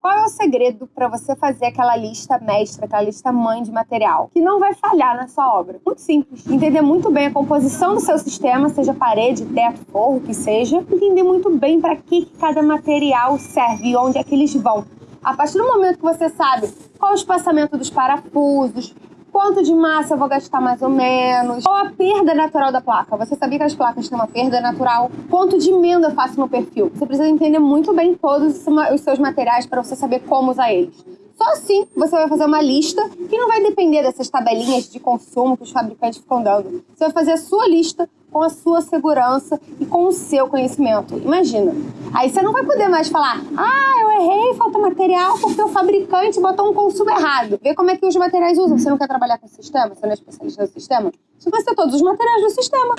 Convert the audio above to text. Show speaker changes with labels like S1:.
S1: Qual é o segredo para você fazer aquela lista mestra, aquela lista mãe de material, que não vai falhar na sua obra? Muito simples. Entender muito bem a composição do seu sistema, seja parede, teto, forro, o que seja. Entender muito bem para que cada material serve e onde é que eles vão. A partir do momento que você sabe qual é o espaçamento dos parafusos, quanto de massa eu vou gastar mais ou menos, qual a perda natural da placa. Você sabia que as placas têm uma perda natural? Quanto de emenda eu faço no perfil? Você precisa entender muito bem todos os seus materiais para você saber como usar eles. Só assim você vai fazer uma lista que não vai depender dessas tabelinhas de consumo que os fabricantes ficam dando. Você vai fazer a sua lista com a sua segurança e com o seu conhecimento. Imagina. Aí você não vai poder mais falar: ah, eu errei, falta material porque o fabricante botou um consumo errado. Vê como é que os materiais usam. Você não quer trabalhar com o sistema? Você não é especialista no sistema? Você vai ser todos os materiais do sistema.